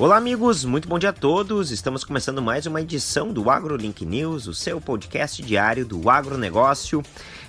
Olá, amigos, muito bom dia a todos. Estamos começando mais uma edição do AgroLink News, o seu podcast diário do agronegócio.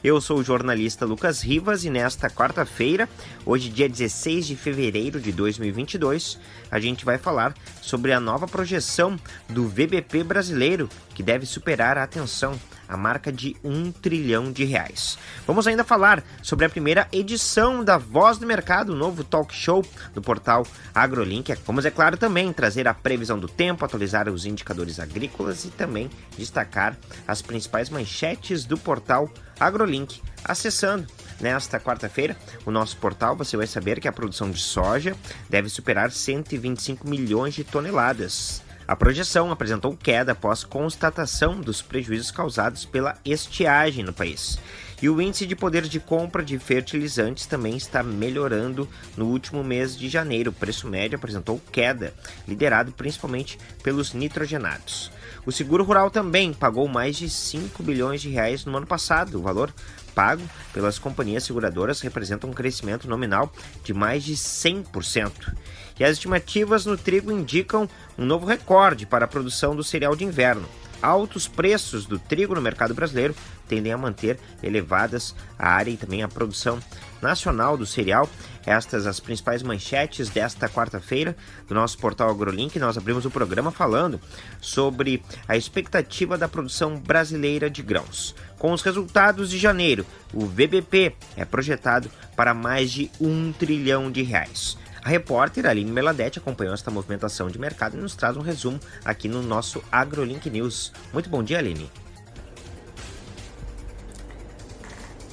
Eu sou o jornalista Lucas Rivas e nesta quarta-feira, hoje, dia 16 de fevereiro de 2022, a gente vai falar sobre a nova projeção do VBP brasileiro, que deve superar a atenção a marca de um trilhão de reais. Vamos ainda falar sobre a primeira edição da Voz do Mercado, o novo talk show do portal AgroLink. Vamos, é claro, também trazer a previsão do tempo, atualizar os indicadores agrícolas e também destacar as principais manchetes do portal AgroLink. Acessando Nesta quarta-feira, o nosso portal você vai saber que a produção de soja deve superar 125 milhões de toneladas. A projeção apresentou queda após constatação dos prejuízos causados pela estiagem no país. E o índice de poder de compra de fertilizantes também está melhorando no último mês de janeiro. O preço médio apresentou queda, liderado principalmente pelos nitrogenados. O seguro rural também pagou mais de 5 bilhões de reais no ano passado. O valor pago pelas companhias seguradoras representa um crescimento nominal de mais de 100%. E as estimativas no trigo indicam um novo recorde para a produção do cereal de inverno. Altos preços do trigo no mercado brasileiro tendem a manter elevadas a área e também a produção nacional do cereal. Estas as principais manchetes desta quarta-feira do nosso portal AgroLink. Nós abrimos o programa falando sobre a expectativa da produção brasileira de grãos. Com os resultados de janeiro, o VBP é projetado para mais de um trilhão de reais. A repórter Aline Meladete acompanhou esta movimentação de mercado e nos traz um resumo aqui no nosso AgroLink News. Muito bom dia, Aline.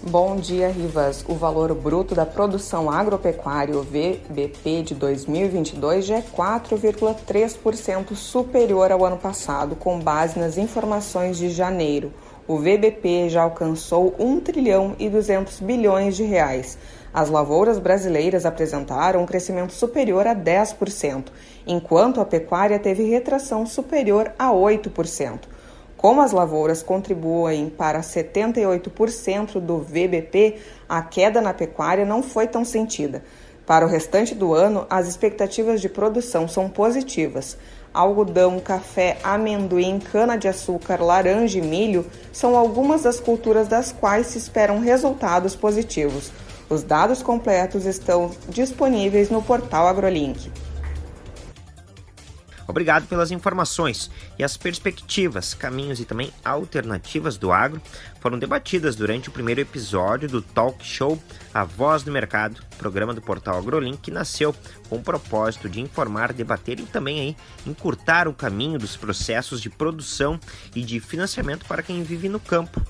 Bom dia, Rivas. O valor bruto da produção agropecuária, o VBP de 2022, já é 4,3% superior ao ano passado, com base nas informações de janeiro. O VBP já alcançou 1 trilhão e 200 bilhões de reais. As lavouras brasileiras apresentaram um crescimento superior a 10%, enquanto a pecuária teve retração superior a 8%. Como as lavouras contribuem para 78% do VBP, a queda na pecuária não foi tão sentida. Para o restante do ano, as expectativas de produção são positivas algodão, café, amendoim, cana-de-açúcar, laranja e milho são algumas das culturas das quais se esperam resultados positivos. Os dados completos estão disponíveis no portal AgroLink. Obrigado pelas informações e as perspectivas, caminhos e também alternativas do agro foram debatidas durante o primeiro episódio do talk show A Voz do Mercado, programa do portal AgroLink que nasceu com o propósito de informar, debater e também aí encurtar o caminho dos processos de produção e de financiamento para quem vive no campo.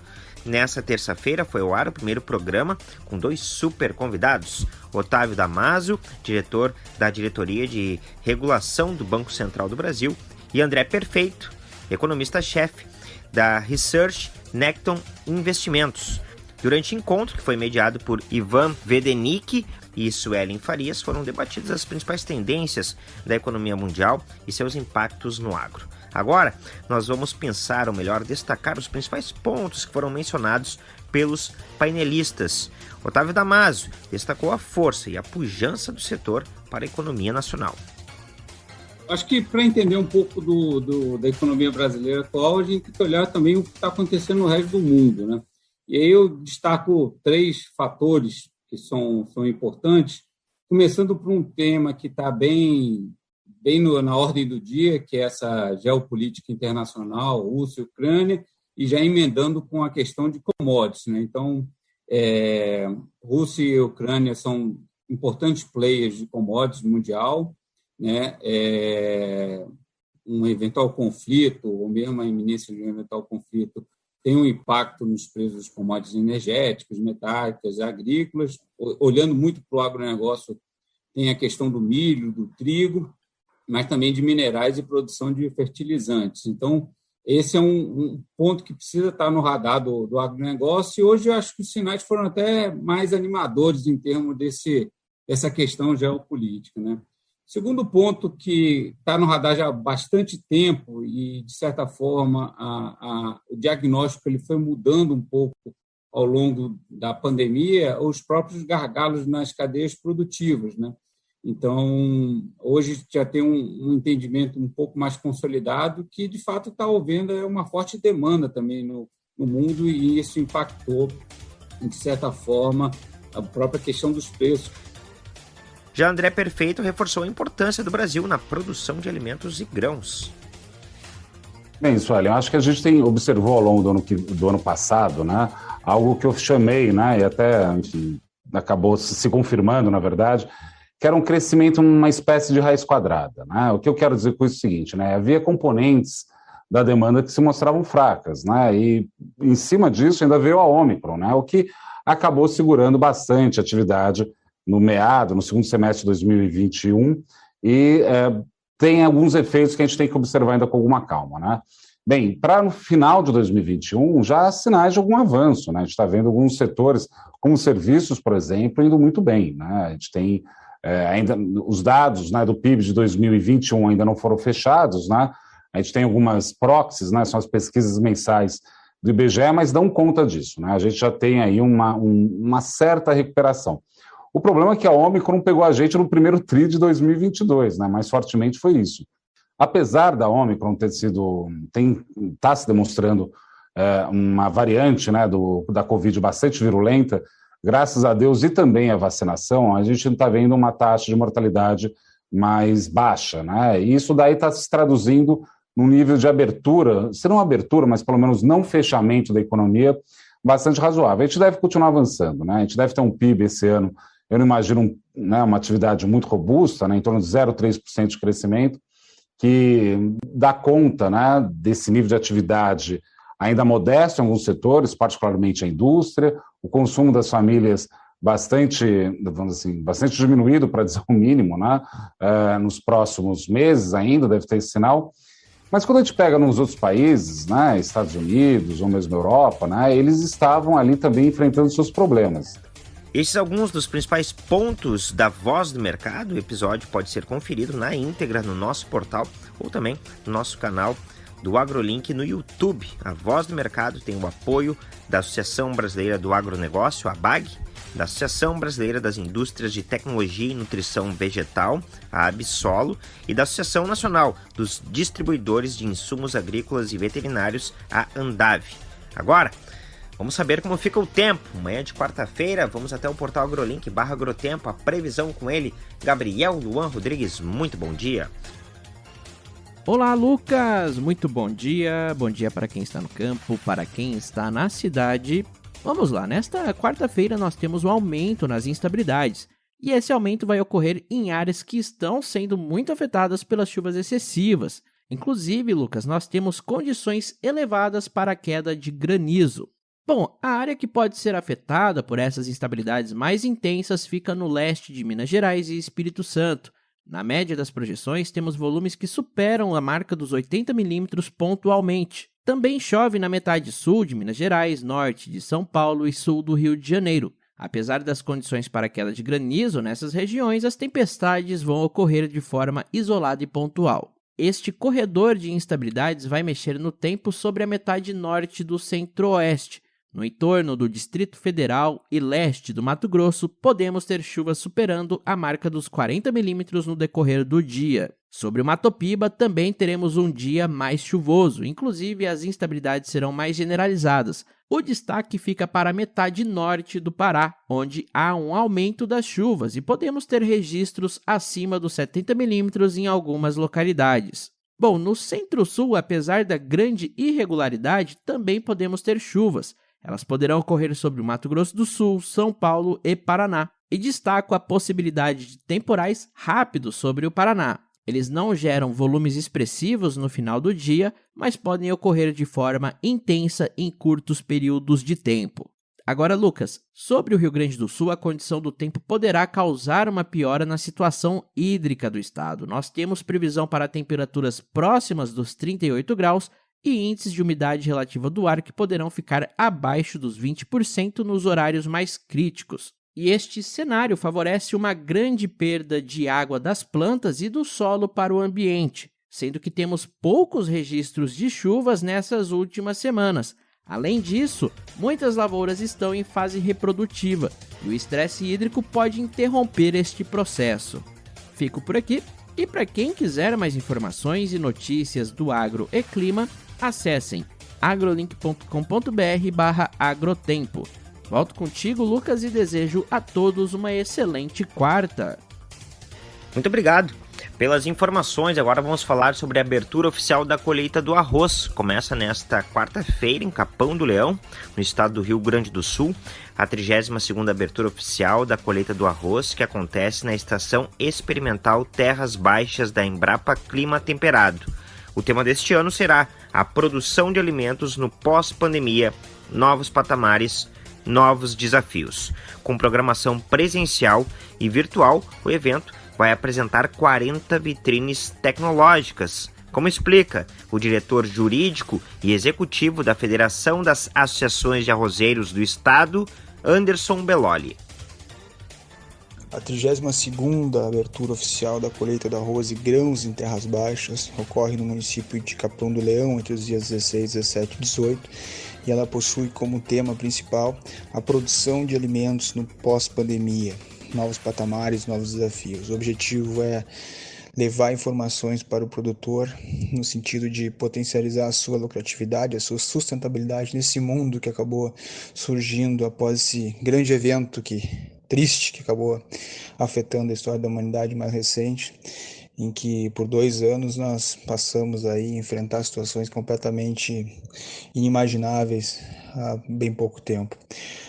Nessa terça-feira foi ao ar o primeiro programa com dois super convidados. Otávio Damasio, diretor da Diretoria de Regulação do Banco Central do Brasil, e André Perfeito, economista-chefe da Research Necton Investimentos. Durante o encontro, que foi mediado por Ivan Vedenic e Suelen Farias, foram debatidas as principais tendências da economia mundial e seus impactos no agro. Agora, nós vamos pensar, ou melhor, destacar os principais pontos que foram mencionados pelos painelistas. Otávio Damasio destacou a força e a pujança do setor para a economia nacional. Acho que para entender um pouco do, do, da economia brasileira atual, a gente tem que olhar também o que está acontecendo no resto do mundo. Né? E aí eu destaco três fatores que são, são importantes, começando por um tema que está bem bem no, na ordem do dia, que é essa geopolítica internacional, Rússia Ucrânia, e já emendando com a questão de commodities. Né? Então, é, Rússia e Ucrânia são importantes players de commodities mundial, né? É, um eventual conflito, ou mesmo a iminência de um eventual conflito, tem um impacto nos preços dos commodities energéticos, metálicas, agrícolas. Olhando muito para o agronegócio, tem a questão do milho, do trigo, mas também de minerais e produção de fertilizantes. Então, esse é um, um ponto que precisa estar no radar do, do agronegócio, e hoje eu acho que os sinais foram até mais animadores em termos desse, dessa questão geopolítica. Né? Segundo ponto que está no radar já há bastante tempo e, de certa forma, a, a, o diagnóstico ele foi mudando um pouco ao longo da pandemia, os próprios gargalos nas cadeias produtivas. Né? Então, hoje já tem um, um entendimento um pouco mais consolidado que, de fato, está havendo é uma forte demanda também no, no mundo e isso impactou, de certa forma, a própria questão dos preços. Já André Perfeito reforçou a importância do Brasil na produção de alimentos e grãos. Bem, Sueli, eu acho que a gente tem, observou ao longo do ano, do ano passado, né, algo que eu chamei, né, e até, enfim, acabou se confirmando, na verdade, que era um crescimento numa espécie de raiz quadrada. Né? O que eu quero dizer com isso é o seguinte, né, havia componentes da demanda que se mostravam fracas, né, e em cima disso ainda veio a Omicron, né, o que acabou segurando bastante a atividade no meado, no segundo semestre de 2021, e é, tem alguns efeitos que a gente tem que observar ainda com alguma calma, né? Bem, para no final de 2021, já há sinais de algum avanço, né? A gente está vendo alguns setores, como serviços, por exemplo, indo muito bem, né? A gente tem é, ainda os dados né, do PIB de 2021 ainda não foram fechados, né? A gente tem algumas proxies, né? São as pesquisas mensais do IBGE, mas dão conta disso, né? A gente já tem aí uma, um, uma certa recuperação. O problema é que a Omicron pegou a gente no primeiro TRI de 2022, né? mais fortemente foi isso. Apesar da Omicron ter sido, está se demonstrando é, uma variante né, do, da Covid bastante virulenta, graças a Deus e também a vacinação, a gente está vendo uma taxa de mortalidade mais baixa. Né? E isso daí está se traduzindo num nível de abertura, se não abertura, mas pelo menos não fechamento da economia, bastante razoável. A gente deve continuar avançando, né? a gente deve ter um PIB esse ano eu não imagino né, uma atividade muito robusta, né, em torno de 0,3% de crescimento, que dá conta né, desse nível de atividade ainda modesto em alguns setores, particularmente a indústria, o consumo das famílias bastante, vamos assim, bastante diminuído, para dizer o mínimo, né, uh, nos próximos meses ainda, deve ter esse sinal. Mas quando a gente pega nos outros países, né, Estados Unidos ou mesmo Europa, né, eles estavam ali também enfrentando seus problemas. Esses alguns dos principais pontos da Voz do Mercado. O episódio pode ser conferido na íntegra no nosso portal ou também no nosso canal do AgroLink no YouTube. A Voz do Mercado tem o apoio da Associação Brasileira do Agronegócio, a BAG, da Associação Brasileira das Indústrias de Tecnologia e Nutrição Vegetal, a Absolo, e da Associação Nacional dos Distribuidores de Insumos Agrícolas e Veterinários, a Andave. Agora, Vamos saber como fica o tempo. Manhã de quarta-feira, vamos até o portal AgroLink barra Agrotempo, a previsão com ele, Gabriel Luan Rodrigues. Muito bom dia. Olá, Lucas! Muito bom dia. Bom dia para quem está no campo, para quem está na cidade. Vamos lá, nesta quarta-feira nós temos um aumento nas instabilidades. E esse aumento vai ocorrer em áreas que estão sendo muito afetadas pelas chuvas excessivas. Inclusive, Lucas, nós temos condições elevadas para a queda de granizo. Bom, a área que pode ser afetada por essas instabilidades mais intensas fica no leste de Minas Gerais e Espírito Santo. Na média das projeções, temos volumes que superam a marca dos 80 milímetros pontualmente. Também chove na metade sul de Minas Gerais, norte de São Paulo e sul do Rio de Janeiro. Apesar das condições para queda de granizo nessas regiões, as tempestades vão ocorrer de forma isolada e pontual. Este corredor de instabilidades vai mexer no tempo sobre a metade norte do centro-oeste, no entorno do Distrito Federal e leste do Mato Grosso, podemos ter chuvas superando a marca dos 40 milímetros no decorrer do dia. Sobre o Mato Piba, também teremos um dia mais chuvoso, inclusive as instabilidades serão mais generalizadas. O destaque fica para a metade norte do Pará, onde há um aumento das chuvas e podemos ter registros acima dos 70 milímetros em algumas localidades. Bom, no centro-sul, apesar da grande irregularidade, também podemos ter chuvas, elas poderão ocorrer sobre o Mato Grosso do Sul, São Paulo e Paraná. E destaco a possibilidade de temporais rápidos sobre o Paraná. Eles não geram volumes expressivos no final do dia, mas podem ocorrer de forma intensa em curtos períodos de tempo. Agora, Lucas, sobre o Rio Grande do Sul, a condição do tempo poderá causar uma piora na situação hídrica do estado. Nós temos previsão para temperaturas próximas dos 38 graus e índices de umidade relativa do ar que poderão ficar abaixo dos 20% nos horários mais críticos. E este cenário favorece uma grande perda de água das plantas e do solo para o ambiente, sendo que temos poucos registros de chuvas nessas últimas semanas. Além disso, muitas lavouras estão em fase reprodutiva e o estresse hídrico pode interromper este processo. Fico por aqui e para quem quiser mais informações e notícias do agro e clima, acessem agrolink.com.br/agrotempo. Volto contigo, Lucas, e desejo a todos uma excelente quarta. Muito obrigado pelas informações. Agora vamos falar sobre a abertura oficial da colheita do arroz. Começa nesta quarta-feira em Capão do Leão, no estado do Rio Grande do Sul, a 32ª abertura oficial da colheita do arroz, que acontece na estação experimental Terras Baixas da Embrapa Clima Temperado. O tema deste ano será a produção de alimentos no pós-pandemia, novos patamares novos desafios. Com programação presencial e virtual, o evento vai apresentar 40 vitrines tecnológicas. Como explica o diretor jurídico e executivo da Federação das Associações de Arrozeiros do Estado, Anderson Belloli. A 32ª abertura oficial da colheita de arroz e grãos em terras baixas ocorre no município de Capão do Leão entre os dias 16, 17 e 18 e ela possui como tema principal a produção de alimentos no pós-pandemia, novos patamares, novos desafios. O objetivo é levar informações para o produtor no sentido de potencializar a sua lucratividade, a sua sustentabilidade nesse mundo que acabou surgindo após esse grande evento que triste que acabou afetando a história da humanidade mais recente em que por dois anos nós passamos aí a enfrentar situações completamente inimagináveis há bem pouco tempo.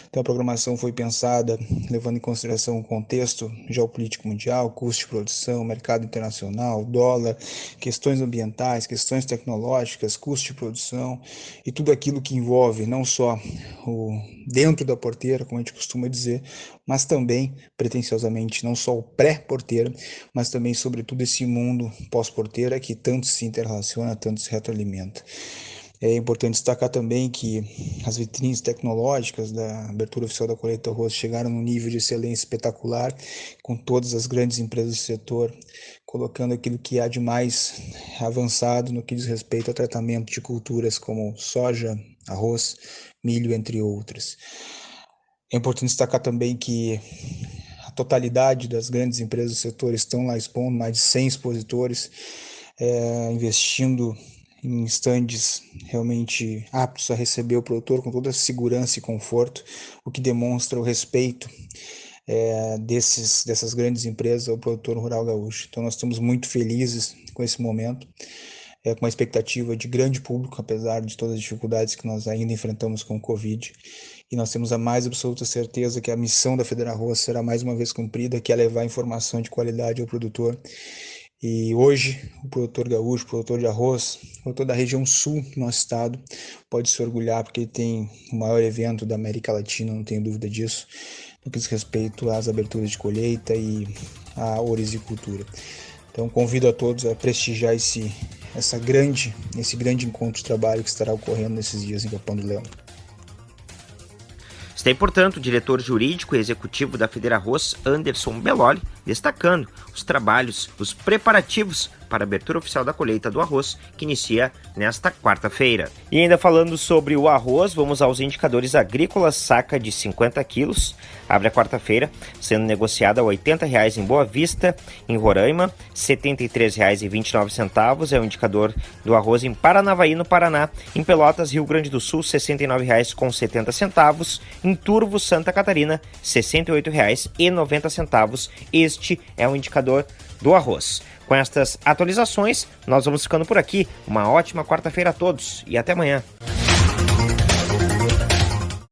Então a programação foi pensada levando em consideração o contexto geopolítico mundial, custo de produção, mercado internacional, dólar, questões ambientais, questões tecnológicas, custo de produção e tudo aquilo que envolve não só o dentro da porteira, como a gente costuma dizer, mas também, pretensiosamente, não só o pré-porteira, mas também, sobretudo, esse mundo pós-porteira que tanto se interrelaciona, tanto se retroalimenta. É importante destacar também que as vitrines tecnológicas da abertura oficial da colheita arroz chegaram num nível de excelência espetacular, com todas as grandes empresas do setor colocando aquilo que há de mais avançado no que diz respeito ao tratamento de culturas como soja, arroz, milho, entre outras. É importante destacar também que a totalidade das grandes empresas do setor estão lá expondo, mais de 100 expositores, é, investindo em estandes realmente aptos a receber o produtor com toda a segurança e conforto, o que demonstra o respeito é, desses, dessas grandes empresas ao produtor rural gaúcho. Então nós estamos muito felizes com esse momento, é, com uma expectativa de grande público, apesar de todas as dificuldades que nós ainda enfrentamos com o Covid. E nós temos a mais absoluta certeza que a missão da Federa será mais uma vez cumprida, que é levar informação de qualidade ao produtor e hoje, o produtor gaúcho, produtor de arroz, produtor da região sul do nosso estado, pode se orgulhar porque tem o maior evento da América Latina, não tenho dúvida disso, no que diz respeito às aberturas de colheita e à orizicultura. Então, convido a todos a prestigiar esse, essa grande, esse grande encontro de trabalho que estará ocorrendo nesses dias em Capão do Leão. Está portanto, o diretor jurídico e executivo da Federa Arroz, Anderson Belloli, destacando os trabalhos, os preparativos para a abertura oficial da colheita do arroz, que inicia nesta quarta-feira. E ainda falando sobre o arroz, vamos aos indicadores agrícolas, saca de 50 quilos, abre a quarta-feira, sendo negociada a R$ 80,00 em Boa Vista, em Roraima, R$ 73,29 é o indicador do arroz em Paranavaí, no Paraná, em Pelotas, Rio Grande do Sul, R$ 69,70, em Turvo, Santa Catarina, R$ 68,90. Este é o indicador do arroz. Com estas atualizações, nós vamos ficando por aqui. Uma ótima quarta-feira a todos e até amanhã.